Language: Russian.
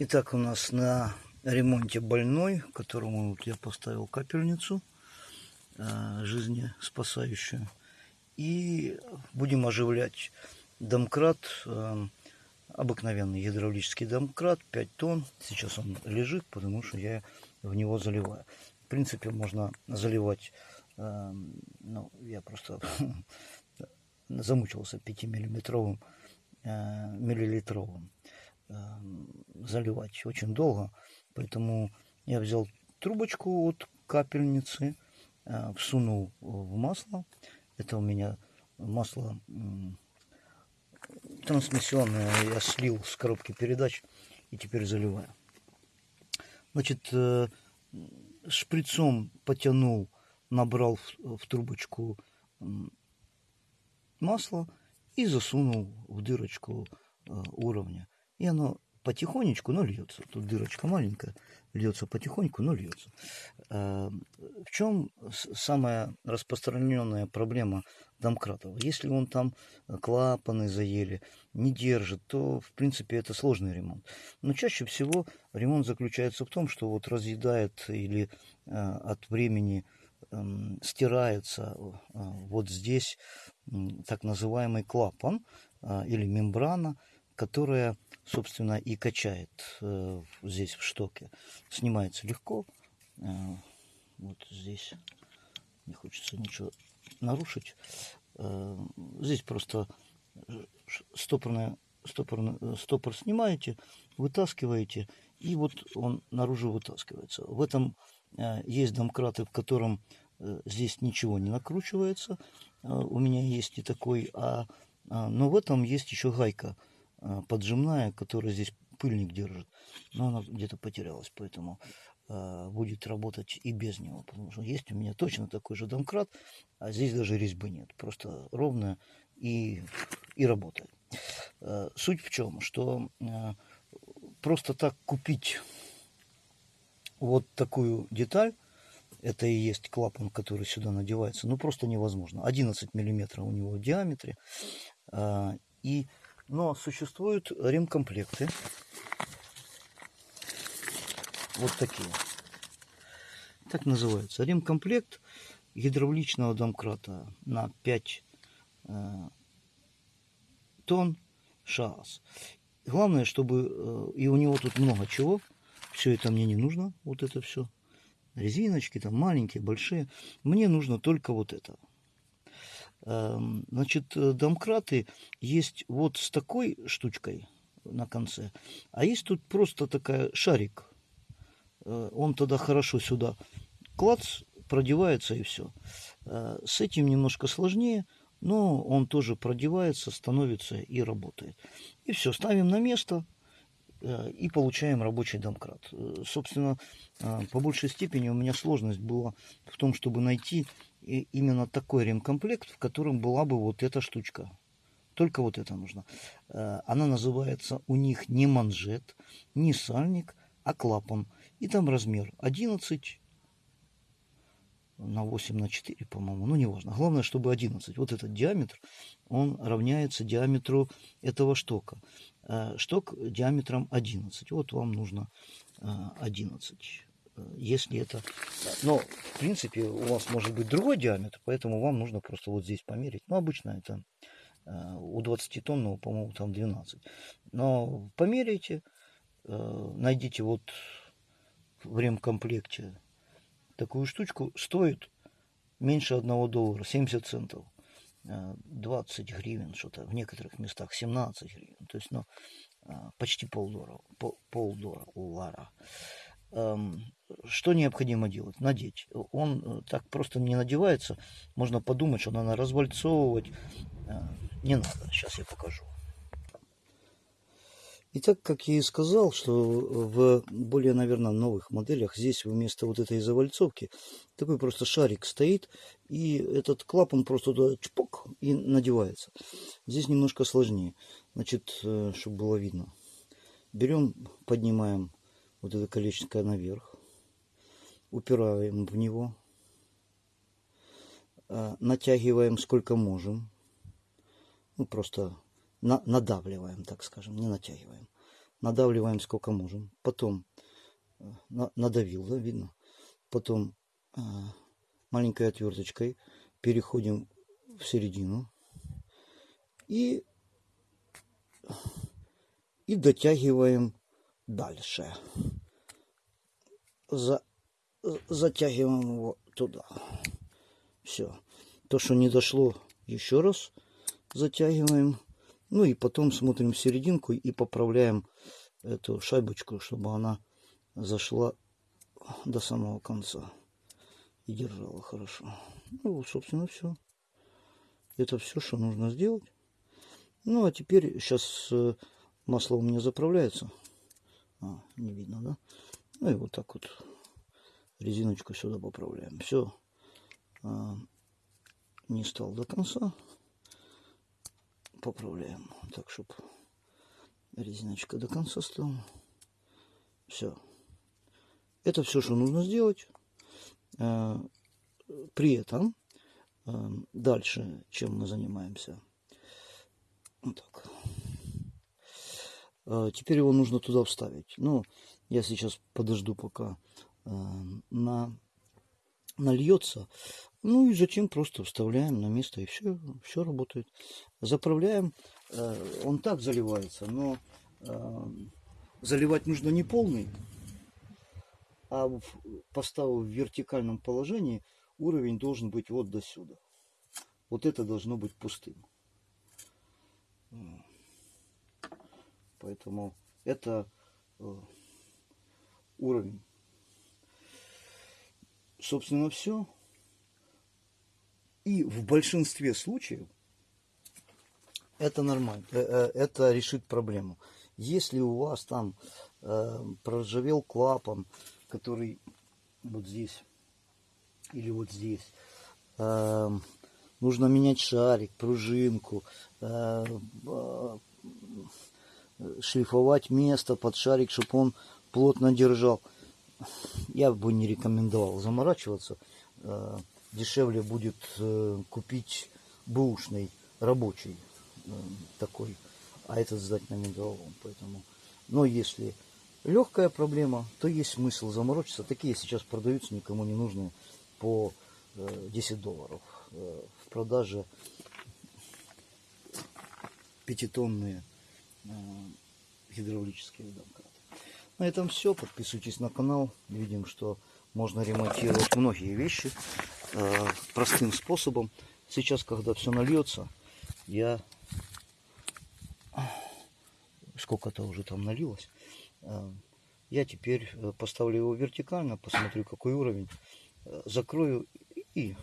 Итак, у нас на ремонте больной, которому вот я поставил капельницу э, жизнеспасающую. И будем оживлять домкрат, э, обыкновенный гидравлический домкрат, 5 тонн. Сейчас он лежит, потому что я в него заливаю. В принципе, можно заливать, э, ну, я просто замучился 5-миллиметровым, э, миллилитровым заливать очень долго. Поэтому я взял трубочку от капельницы, всунул в масло. Это у меня масло трансмиссионное я слил с коробки передач и теперь заливаю. Значит, э, шприцом потянул, набрал в, трубочку масло и засунул в дырочку э, уровня. И оно потихонечку, но льется. Тут дырочка маленькая, льется потихоньку, но льется. Э, в чем самая распространенная проблема домкратов? Если он там клапаны заели, не держит, то, в принципе, это сложный ремонт. Но чаще всего ремонт заключается в том, что вот разъедает или э, от времени эм, стирается э, вот здесь так называемый клапан или мембрана, которая, собственно, и качает э, здесь в штоке. Снимается легко. Э, вот здесь не хочется ничего нарушить. Э, здесь просто стопорная, стопор, стопор снимаете, вытаскиваете, и вот он наружу вытаскивается. В этом э, есть домкраты, в котором э, здесь ничего не накручивается. Э, у меня есть и такой, а, а, но в этом есть еще гайка – поджимная, которая здесь пыльник держит. Но она где-то потерялась, поэтому э, будет работать и без него. Потому что есть у меня точно такой же домкрат, а здесь даже резьбы нет. Просто ровная и, и работает. Э, суть в чем? Что просто так купить вот такую деталь, это и есть клапан, который сюда надевается, ну просто невозможно. 11 миллиметров у него в диаметре. И но существуют ремкомплекты. Вот такие. Так называется. Ремкомплект гидравличного домкрата на 5 э, тонн ШААС. Главное, чтобы... Э, и у него тут много чего. Все это мне не нужно. Вот это все. Резиночки там маленькие, большие. Мне нужно только вот это. Эм, значит, э, домкраты есть вот с такой штучкой на конце, а есть тут просто такая шарик. Э, он тогда хорошо сюда клац, продевается и все. Э, с этим немножко сложнее, но он тоже продевается, становится и работает. И все, ставим на место и получаем рабочий домкрат. Собственно, по большей степени у меня сложность была в том, чтобы найти именно такой ремкомплект, в котором была бы вот эта штучка. Только вот это нужно. Э, она называется у них не манжет, не сальник, а клапан. И там размер 11 на 8 на 4, по-моему, ну неважно. Главное, чтобы 11. Вот этот диаметр, он равняется диаметру этого штока. Э, шток диаметром 11. Вот вам нужно 11 если это... Но, в принципе, у вас может быть другой диаметр, поэтому вам нужно просто вот здесь померить. Ну, обычно это э, у 20 тонного, по-моему, там 12. Но померяйте, э, найдите вот в ремкомплекте такую штучку. Стоит меньше 1 доллара, 70 центов. 20 э, гривен, что-то в некоторых местах 17 гривен. То есть, ну, почти полдоллара. Полдоллара. Эм, что необходимо делать? Надеть. Он э, так просто не надевается. Можно подумать, что надо развальцовывать. Э, не надо. Сейчас я покажу. Итак, как я и сказал, что в более, наверное, новых моделях здесь вместо вот этой завальцовки такой просто шарик стоит, и этот клапан просто туда чпок и надевается. Здесь немножко сложнее. Значит, э, чтобы было видно. Берем, поднимаем вот это колечко наверх, упираем в него, а, натягиваем сколько можем, ну просто на, надавливаем, так скажем, не натягиваем. надавливаем сколько можем. Потом э, на- надавил, да, видно. Потом э, маленькой отверточкой переходим в середину и, и дотягиваем дальше. За, затягиваем его туда. Все. То, что не дошло, еще раз затягиваем. Ну и потом смотрим серединку и поправляем эту шайбочку, чтобы она зашла до самого конца и держала хорошо. Ну, собственно, все. Это все, что нужно сделать. Ну, а теперь сейчас масло у меня заправляется. А, не видно, да? Ну и вот так вот резиночку сюда поправляем. Все. не стал до конца. Поправляем. Так, чтобы резиночка до конца стала. Все. Это все, что нужно сделать. А, при этом а, дальше, чем мы занимаемся. Вот так. А, теперь его нужно туда вставить. Ну, я сейчас подожду, пока на, нальется. Ну и затем просто вставляем на место и все, все работает. Заправляем. Он так заливается, но заливать нужно не полный, а поставив в вертикальном положении, уровень должен быть вот до сюда. Вот это должно быть пустым. Поэтому это уровень. Собственно, все. И в большинстве случаев это нормально. Это решит проблему. Если у вас там э, проржавел клапан, который вот здесь или вот здесь, э, нужно менять шарик, пружинку, э, э, шлифовать место под шарик, чтобы он плотно держал. Я бы не рекомендовал заморачиваться. Э, дешевле будет э, купить бэушный рабочий э, такой а этот сдать на металлолом. Поэтому, но если легкая проблема, то есть смысл заморочиться. Такие сейчас продаются никому не нужные по 10 э, долларов. В продаже пятитонные гидравлические домкраты. На этом все. Подписывайтесь на канал. Видим, что можно ремонтировать многие вещи простым способом. Сейчас, когда все нальется, я сколько-то уже там налилось. Э, я теперь э, поставлю его вертикально, посмотрю какой уровень, э, закрою и